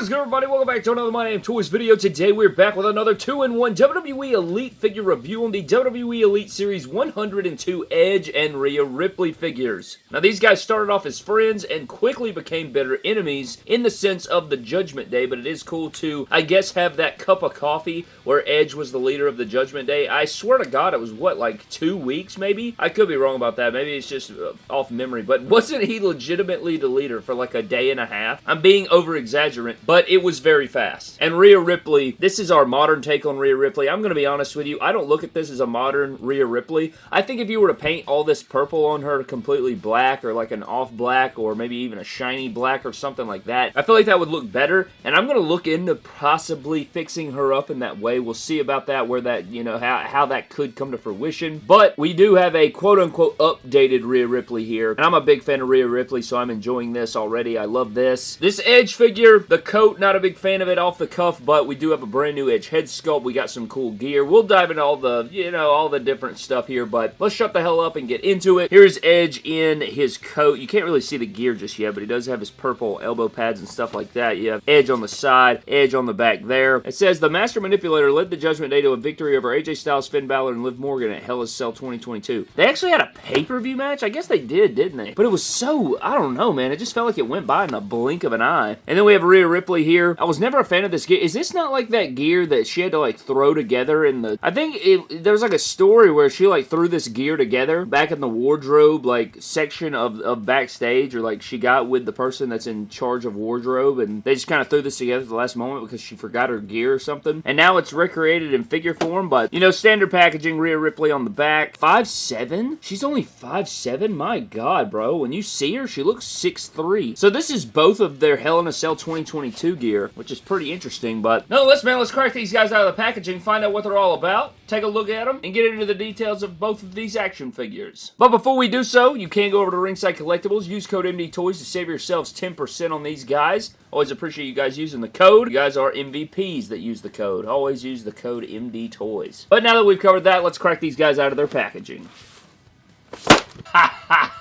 Is good, everybody? Welcome back to another My Damn Toys video. Today, we're back with another 2-in-1 WWE Elite figure review on the WWE Elite Series 102 Edge and Rhea Ripley figures. Now, these guys started off as friends and quickly became bitter enemies in the sense of the Judgment Day, but it is cool to, I guess, have that cup of coffee where Edge was the leader of the Judgment Day. I swear to God, it was, what, like two weeks, maybe? I could be wrong about that. Maybe it's just uh, off memory, but wasn't he legitimately the leader for like a day and a half? I'm being over-exaggerant, but it was very fast. And Rhea Ripley, this is our modern take on Rhea Ripley. I'm going to be honest with you, I don't look at this as a modern Rhea Ripley. I think if you were to paint all this purple on her completely black or like an off black or maybe even a shiny black or something like that, I feel like that would look better. And I'm going to look into possibly fixing her up in that way. We'll see about that, where that, you know, how, how that could come to fruition. But we do have a quote-unquote updated Rhea Ripley here. And I'm a big fan of Rhea Ripley, so I'm enjoying this already. I love this. This Edge figure, the coat, not a big fan of it off the cuff, but we do have a brand new Edge head sculpt. We got some cool gear. We'll dive into all the, you know, all the different stuff here, but let's shut the hell up and get into it. Here's Edge in his coat. You can't really see the gear just yet, but he does have his purple elbow pads and stuff like that. You have Edge on the side, Edge on the back there. It says, the Master Manipulator led the Judgment Day to a victory over AJ Styles, Finn Balor, and Liv Morgan at Hell Cell 2022. They actually had a pay-per-view match? I guess they did, didn't they? But it was so, I don't know, man. It just felt like it went by in the blink of an eye. And then we have Rhea Ripley here. I was never a fan of this gear. Is this not like that gear that she had to like throw together in the... I think it, there was like a story where she like threw this gear together back in the wardrobe like section of, of backstage or like she got with the person that's in charge of wardrobe and they just kind of threw this together at the last moment because she forgot her gear or something. And now it's recreated in figure form, but you know, standard packaging, Rhea Ripley on the back. 5'7"? She's only 5'7"? My god, bro. When you see her, she looks 6'3". So this is both of their Hell in a Cell 2022 gear, which is pretty interesting, but nonetheless, man, let's crack these guys out of the packaging, find out what they're all about, take a look at them, and get into the details of both of these action figures. But before we do so, you can go over to Ringside Collectibles, use code MD Toys to save yourselves 10% on these guys. Always appreciate you guys using the code. You guys are MVPs that use the code. Always use the code MD Toys. But now that we've covered that, let's crack these guys out of their packaging. Ha!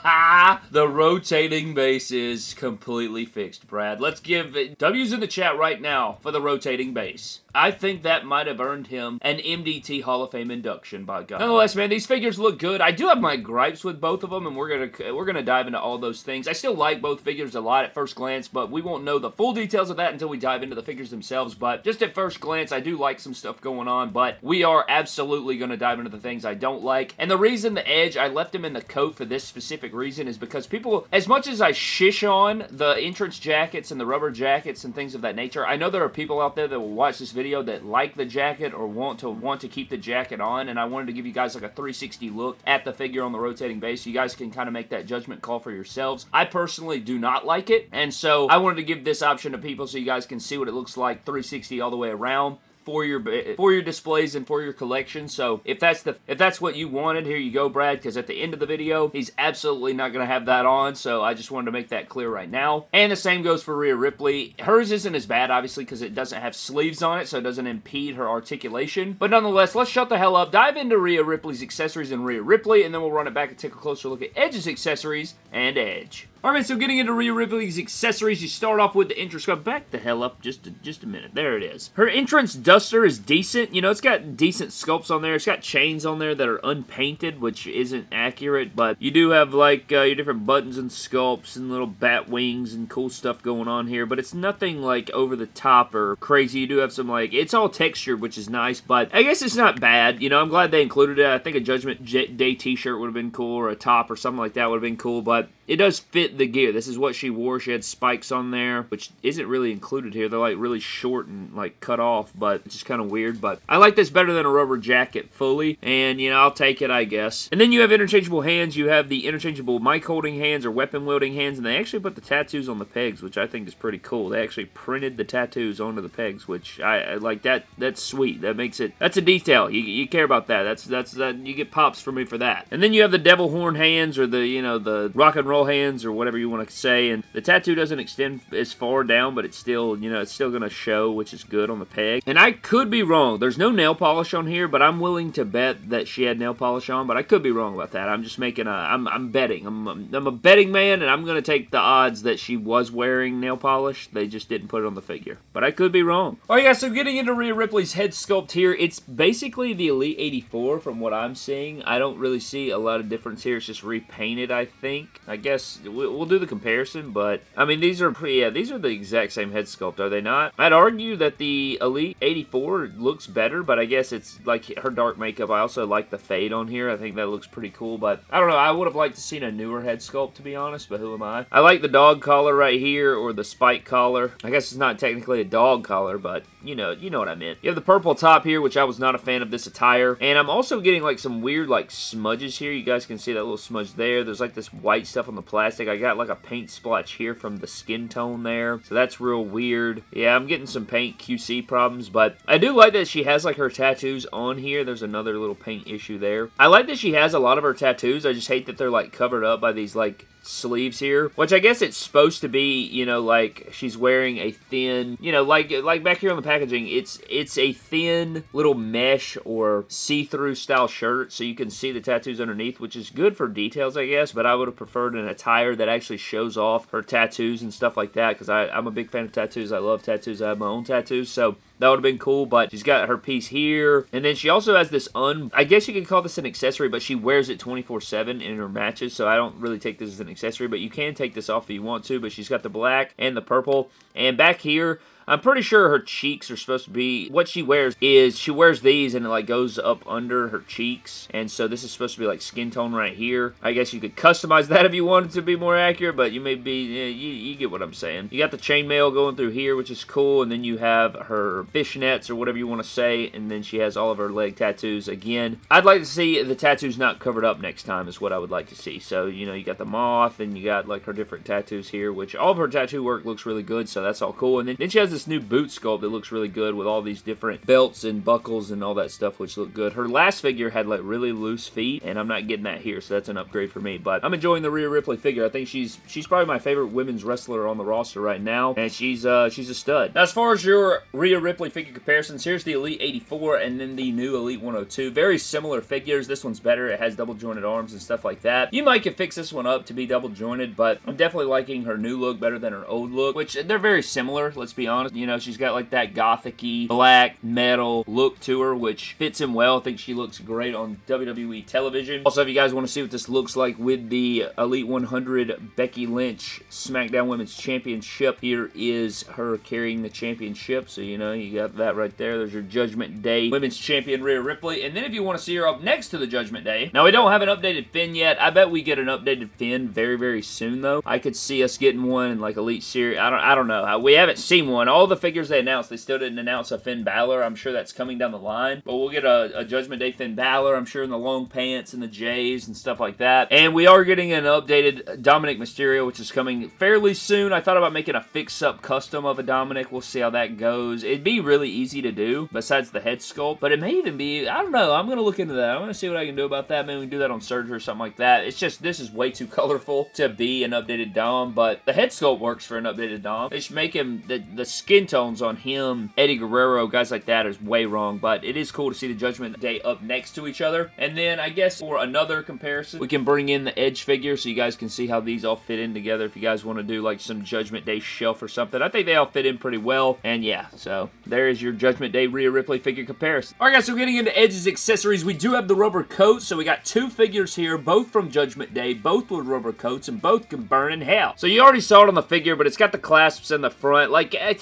The rotating base is completely fixed, Brad. Let's give it W's in the chat right now for the rotating base. I think that might have earned him an MDT Hall of Fame induction, by God. Nonetheless, man, these figures look good. I do have my gripes with both of them, and we're gonna we're gonna dive into all those things. I still like both figures a lot at first glance, but we won't know the full details of that until we dive into the figures themselves. But just at first glance, I do like some stuff going on, but we are absolutely gonna dive into the things I don't like. And the reason the Edge, I left him in the coat for this specific reason is because people, as much as I shish on the entrance jackets and the rubber jackets and things of that nature, I know there are people out there that will watch this video that like the jacket or want to want to keep the jacket on, and I wanted to give you guys like a 360 look at the figure on the rotating base. So you guys can kind of make that judgment call for yourselves. I personally do not like it, and so I wanted to give this option to people so you guys can see what it looks like 360 all the way around for your for your displays and for your collection. So if that's the if that's what you wanted, here you go, Brad. Because at the end of the video, he's absolutely not going to have that on. So I just wanted to make that clear right now. And the same goes for Rhea Ripley. Hers isn't as bad, obviously, because it doesn't have sleeves on it, so it doesn't impede her articulation. But nonetheless, let's shut the hell up. Dive into Rhea Ripley's accessories and Rhea Ripley, and then we'll run it back and take a closer look at Edge's accessories and Edge. Alright, so getting into Rhea Ripley's accessories, you start off with the entrance sculpt. Back the hell up just a, just a minute. There it is. Her entrance duster is decent. You know, it's got decent sculpts on there. It's got chains on there that are unpainted, which isn't accurate, but you do have, like, uh, your different buttons and sculpts and little bat wings and cool stuff going on here, but it's nothing, like, over the top or crazy. You do have some, like, it's all textured, which is nice, but I guess it's not bad. You know, I'm glad they included it. I think a Judgment Day t-shirt would have been cool, or a top or something like that would have been cool, but it does fit the gear. This is what she wore. She had spikes on there, which isn't really included here. They're like really short and like cut off, but it's just kind of weird. But I like this better than a rubber jacket fully, and you know, I'll take it, I guess. And then you have interchangeable hands. You have the interchangeable mic holding hands or weapon wielding hands, and they actually put the tattoos on the pegs, which I think is pretty cool. They actually printed the tattoos onto the pegs, which I, I like that. That's sweet. That makes it, that's a detail. You, you care about that. That's, that's, that, you get pops for me for that. And then you have the devil horn hands or the, you know, the rock and roll hands or whatever you want to say. And the tattoo doesn't extend as far down, but it's still, you know, it's still going to show, which is good on the peg. And I could be wrong. There's no nail polish on here, but I'm willing to bet that she had nail polish on, but I could be wrong about that. I'm just making a, I'm, I'm betting. I'm, I'm a betting man, and I'm going to take the odds that she was wearing nail polish. They just didn't put it on the figure. But I could be wrong. Alright guys, so getting into Rhea Ripley's head sculpt here, it's basically the Elite 84 from what I'm seeing. I don't really see a lot of difference here. It's just repainted, I think. I guess we'll do the comparison, but I mean, these are pretty, yeah, these are the exact same head sculpt, are they not? I'd argue that the Elite 84 looks better, but I guess it's like her dark makeup. I also like the fade on here. I think that looks pretty cool, but I don't know. I would have liked to seen a newer head sculpt, to be honest, but who am I? I like the dog collar right here, or the spike collar. I guess it's not technically a dog collar, but you know, you know what I meant. You have the purple top here, which I was not a fan of this attire, and I'm also getting like some weird like smudges here. You guys can see that little smudge there. There's like this white stuff on the plastic. I got like a paint splotch here from the skin tone there, so that's real weird. Yeah, I'm getting some paint QC problems, but I do like that she has like her tattoos on here. There's another little paint issue there. I like that she has a lot of her tattoos. I just hate that they're like covered up by these like sleeves here, which I guess it's supposed to be, you know, like she's wearing a thin, you know, like like back here on the packaging, it's it's a thin little mesh or see-through style shirt so you can see the tattoos underneath, which is good for details, I guess, but I would have preferred an attire that actually shows off her tattoos and stuff like that because I'm a big fan of tattoos. I love tattoos. I have my own tattoos, so that would have been cool, but she's got her piece here. And then she also has this un... I guess you could call this an accessory, but she wears it 24-7 in her matches, so I don't really take this as an accessory, but you can take this off if you want to, but she's got the black and the purple. And back here, I'm pretty sure her cheeks are supposed to be, what she wears is, she wears these and it like goes up under her cheeks. And so this is supposed to be like skin tone right here. I guess you could customize that if you wanted to be more accurate, but you may be, eh, you, you get what I'm saying. You got the chainmail going through here, which is cool. And then you have her fishnets or whatever you want to say. And then she has all of her leg tattoos again. I'd like to see the tattoos not covered up next time is what I would like to see. So, you know, you got the moth and you got like her different tattoos here, which all of her tattoo work looks really good. So that's all cool. And then, then she has this this new boot sculpt that looks really good with all these different belts and buckles and all that stuff, which look good. Her last figure had like really loose feet, and I'm not getting that here, so that's an upgrade for me. But I'm enjoying the Rhea Ripley figure. I think she's she's probably my favorite women's wrestler on the roster right now, and she's uh, she's a stud. Now, as far as your Rhea Ripley figure comparisons, here's the Elite 84 and then the new Elite 102. Very similar figures. This one's better. It has double jointed arms and stuff like that. You might could fix this one up to be double jointed, but I'm definitely liking her new look better than her old look, which they're very similar, let's be honest. You know, she's got like that gothic black metal look to her, which fits him well. I think she looks great on WWE television. Also, if you guys want to see what this looks like with the Elite 100 Becky Lynch SmackDown Women's Championship, here is her carrying the championship. So, you know, you got that right there. There's your Judgment Day Women's Champion Rhea Ripley. And then if you want to see her up next to the Judgment Day, now we don't have an updated Finn yet. I bet we get an updated Finn very, very soon, though. I could see us getting one in like Elite Series. I don't, I don't know. We haven't seen one. All the figures they announced, they still didn't announce a Finn Balor. I'm sure that's coming down the line. But we'll get a, a Judgment Day Finn Balor, I'm sure, in the long pants and the J's and stuff like that. And we are getting an updated Dominic Mysterio, which is coming fairly soon. I thought about making a fix-up custom of a Dominic. We'll see how that goes. It'd be really easy to do, besides the head sculpt. But it may even be, I don't know. I'm going to look into that. I'm going to see what I can do about that. Maybe we can do that on Surge or something like that. It's just, this is way too colorful to be an updated Dom. But the head sculpt works for an updated Dom. They should make him, the, the skin tones on him, Eddie Guerrero, guys like that is way wrong. But it is cool to see the Judgment Day up next to each other. And then I guess for another comparison, we can bring in the Edge figure so you guys can see how these all fit in together if you guys want to do like some Judgment Day shelf or something. I think they all fit in pretty well. And yeah, so there is your Judgment Day Rhea Ripley figure comparison. Alright guys, so getting into Edge's accessories, we do have the rubber coat. So we got two figures here, both from Judgment Day, both with rubber coats, and both can burn in hell. So you already saw it on the figure, but it's got the clasps in the front. Like, eh,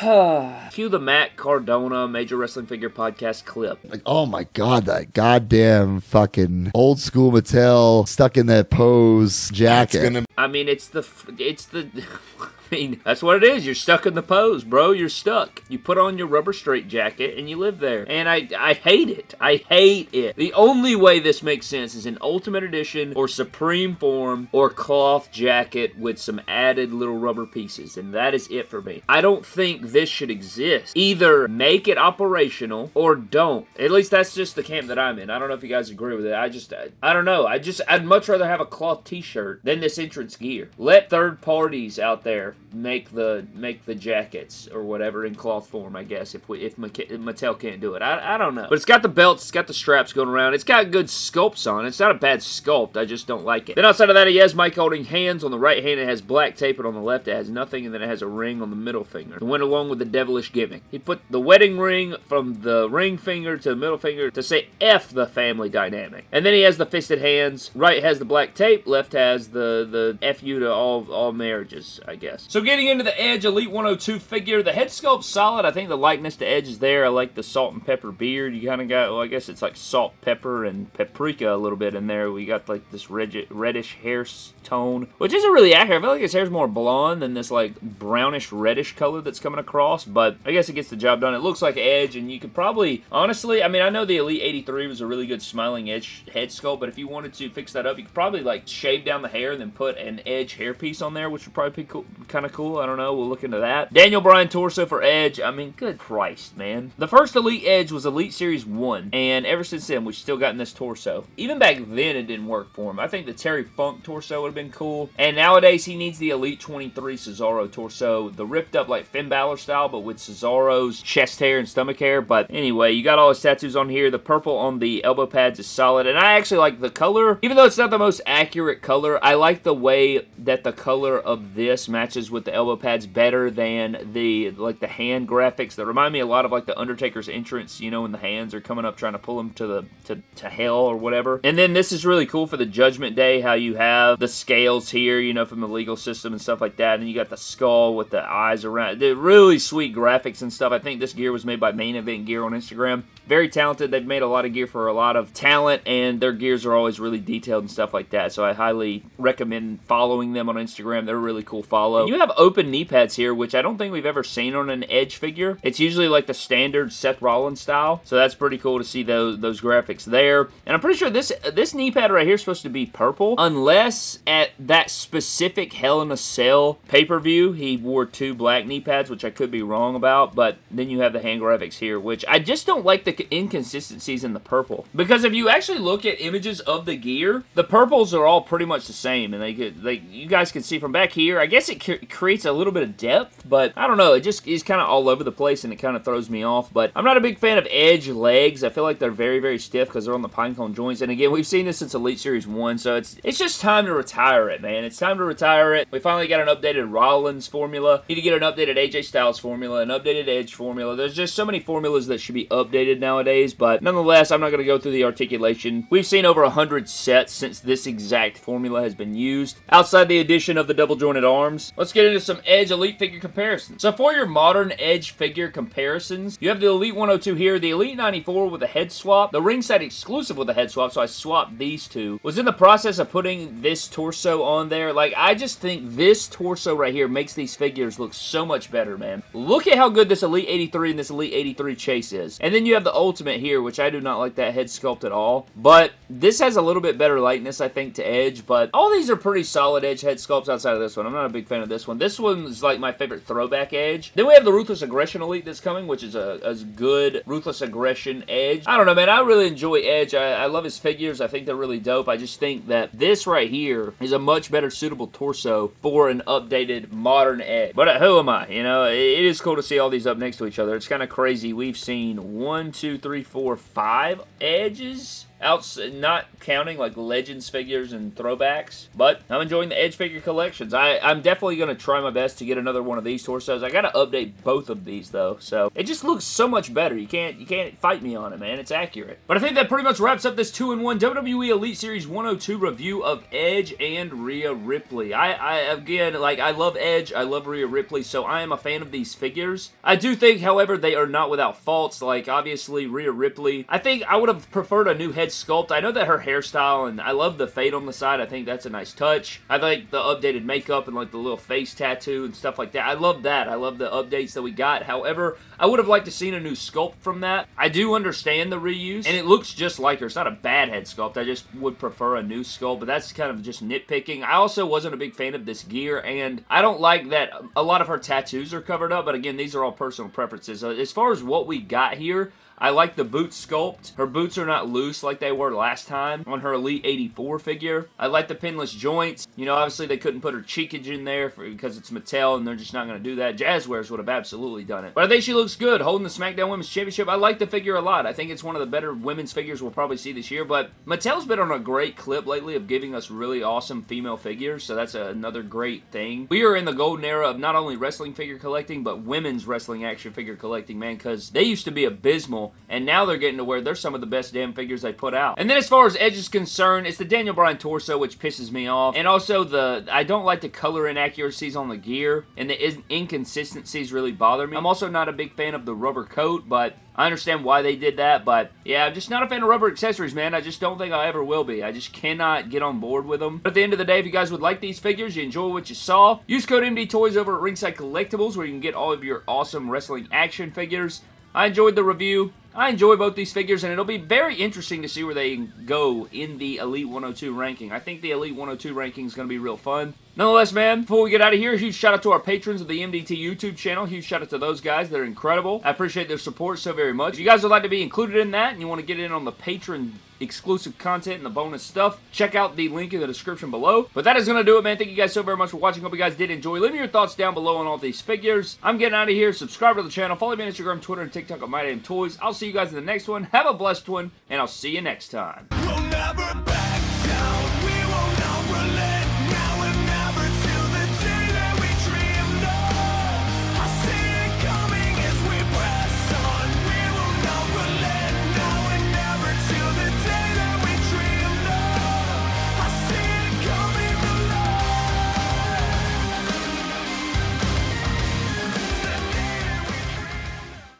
cue the Matt Cardona Major Wrestling Figure Podcast clip. Like, oh my god, that goddamn fucking old school Mattel stuck in that pose jacket. I mean, it's the, it's the... mean, that's what it is. You're stuck in the pose, bro. You're stuck. You put on your rubber straight jacket and you live there. And I, I hate it. I hate it. The only way this makes sense is in Ultimate Edition or Supreme Form or cloth jacket with some added little rubber pieces. And that is it for me. I don't think this should exist. Either make it operational or don't. At least that's just the camp that I'm in. I don't know if you guys agree with it. I just, I, I don't know. I just, I'd much rather have a cloth t-shirt than this entrance gear. Let third parties out there make the make the jackets or whatever in cloth form, I guess, if we if Mattel can't do it. I, I don't know. But it's got the belts, it's got the straps going around. It's got good sculpts on it. It's not a bad sculpt. I just don't like it. Then outside of that, he has mic holding hands. On the right hand, it has black tape, and on the left, it has nothing, and then it has a ring on the middle finger. It went along with the devilish gimmick. He put the wedding ring from the ring finger to the middle finger to say F the family dynamic. And then he has the fisted hands. Right has the black tape. Left has the, the FU to all, all marriages, I guess. So getting into the Edge Elite 102 figure, the head sculpt's solid. I think the likeness to Edge is there. I like the salt and pepper beard. You kind of got, well, I guess it's like salt, pepper, and paprika a little bit in there. We got like this reddish hair tone, which isn't really accurate. I feel like his hair's more blonde than this like brownish reddish color that's coming across, but I guess it gets the job done. It looks like Edge, and you could probably, honestly, I mean, I know the Elite 83 was a really good smiling Edge head sculpt, but if you wanted to fix that up, you could probably like shave down the hair and then put an Edge hairpiece on there, which would probably be cool, kind of cool. I don't know. We'll look into that. Daniel Bryan torso for Edge. I mean, good Christ, man. The first Elite Edge was Elite Series 1, and ever since then, we've still gotten this torso. Even back then, it didn't work for him. I think the Terry Funk torso would have been cool, and nowadays, he needs the Elite 23 Cesaro torso, the ripped up like Finn Balor style, but with Cesaro's chest hair and stomach hair. But anyway, you got all his tattoos on here. The purple on the elbow pads is solid, and I actually like the color. Even though it's not the most accurate color, I like the way that the color of this matches with the elbow pads better than the like the hand graphics that remind me a lot of like the Undertaker's entrance, you know, when the hands are coming up trying to pull him to the to, to hell or whatever. And then this is really cool for the Judgment Day, how you have the scales here, you know, from the legal system and stuff like that, and you got the skull with the eyes around. They're really sweet graphics and stuff. I think this gear was made by Main Event Gear on Instagram. Very talented. They've made a lot of gear for a lot of talent, and their gears are always really detailed and stuff like that. So I highly recommend following them on Instagram. They're a really cool follow. You have open knee pads here, which I don't think we've ever seen on an Edge figure. It's usually like the standard Seth Rollins style, so that's pretty cool to see those those graphics there. And I'm pretty sure this this knee pad right here is supposed to be purple, unless at that specific Hell in a Cell pay-per-view he wore two black knee pads, which I could be wrong about. But then you have the hand graphics here, which I just don't like the inconsistencies in the purple. Because if you actually look at images of the gear, the purples are all pretty much the same, and they could, like you guys can see from back here. I guess it creates a little bit of depth, but I don't know. It just is kind of all over the place, and it kind of throws me off. But I'm not a big fan of Edge legs. I feel like they're very, very stiff because they're on the pinecone joints. And again, we've seen this since Elite Series 1, so it's it's just time to retire it, man. It's time to retire it. We finally got an updated Rollins formula. Need to get an updated AJ Styles formula, an updated Edge formula. There's just so many formulas that should be updated nowadays, but nonetheless, I'm not going to go through the articulation. We've seen over 100 sets since this exact formula has been used. Outside the addition of the double jointed arms, let's get into some Edge Elite figure comparisons. So for your modern Edge figure comparisons, you have the Elite 102 here, the Elite 94 with a head swap, the ringside exclusive with a head swap, so I swapped these two. Was in the process of putting this torso on there. Like, I just think this torso right here makes these figures look so much better, man. Look at how good this Elite 83 and this Elite 83 Chase is. And then you have the Ultimate here, which I do not like that head sculpt at all. But this has a little bit better likeness, I think, to Edge. But all these are pretty solid Edge head sculpts outside of this one. I'm not a big fan of this one. This one's like my favorite throwback Edge. Then we have the Ruthless Aggression Elite that's coming, which is a, a good Ruthless Aggression Edge. I don't know, man. I really enjoy Edge. I, I love his figures. I think they're really dope. I just think that this right here is a much better suitable torso for an updated modern Edge. But uh, who am I? You know, it, it is cool to see all these up next to each other. It's kind of crazy. We've seen one, two, three, four, five Edges Outs not counting like Legends figures and throwbacks, but I'm enjoying the Edge figure collections. I, I'm definitely going to try my best to get another one of these torsos. I got to update both of these though, so it just looks so much better. You can't you can't fight me on it, man. It's accurate. But I think that pretty much wraps up this 2-in-1 WWE Elite Series 102 review of Edge and Rhea Ripley. I, I again, like, I love Edge, I love Rhea Ripley, so I am a fan of these figures. I do think, however, they are not without faults. Like, obviously, Rhea Ripley, I think I would have preferred a new head sculpt. I know that her hairstyle, and I love the fade on the side. I think that's a nice touch. I like the updated makeup and like the little face tattoo and stuff like that. I love that. I love the updates that we got. However, I would have liked to seen a new sculpt from that. I do understand the reuse, and it looks just like her. It's not a bad head sculpt. I just would prefer a new sculpt, but that's kind of just nitpicking. I also wasn't a big fan of this gear, and I don't like that a lot of her tattoos are covered up, but again, these are all personal preferences. Uh, as far as what we got here, I like the boot sculpt. Her boots are not loose like they were last time on her Elite 84 figure. I like the pinless joints. You know, obviously they couldn't put her cheekage in there for, because it's Mattel and they're just not going to do that. Jazwares would have absolutely done it. But I think she looks good holding the SmackDown Women's Championship. I like the figure a lot. I think it's one of the better women's figures we'll probably see this year. But Mattel's been on a great clip lately of giving us really awesome female figures. So that's another great thing. We are in the golden era of not only wrestling figure collecting, but women's wrestling action figure collecting, man. Because they used to be abysmal and now they're getting to where they're some of the best damn figures they put out. And then as far as Edge is concerned, it's the Daniel Bryan torso, which pisses me off. And also the, I don't like the color inaccuracies on the gear, and the inconsistencies really bother me. I'm also not a big fan of the rubber coat, but I understand why they did that, but yeah, I'm just not a fan of rubber accessories, man. I just don't think I ever will be. I just cannot get on board with them. But at the end of the day, if you guys would like these figures, you enjoy what you saw, use code MD Toys over at Ringside Collectibles where you can get all of your awesome wrestling action figures. I enjoyed the review. I enjoy both these figures, and it'll be very interesting to see where they go in the Elite 102 ranking. I think the Elite 102 ranking is going to be real fun. Nonetheless, man, before we get out of here, huge shout out to our patrons of the MDT YouTube channel. Huge shout out to those guys. They're incredible. I appreciate their support so very much. If you guys would like to be included in that and you want to get in on the patron exclusive content and the bonus stuff, check out the link in the description below. But that is going to do it, man. Thank you guys so very much for watching. Hope you guys did enjoy. Leave me your thoughts down below on all these figures. I'm getting out of here. Subscribe to the channel. Follow me on Instagram, Twitter, and TikTok at My Damn Toys. I'll see you guys in the next one. Have a blessed one, and I'll see you next time.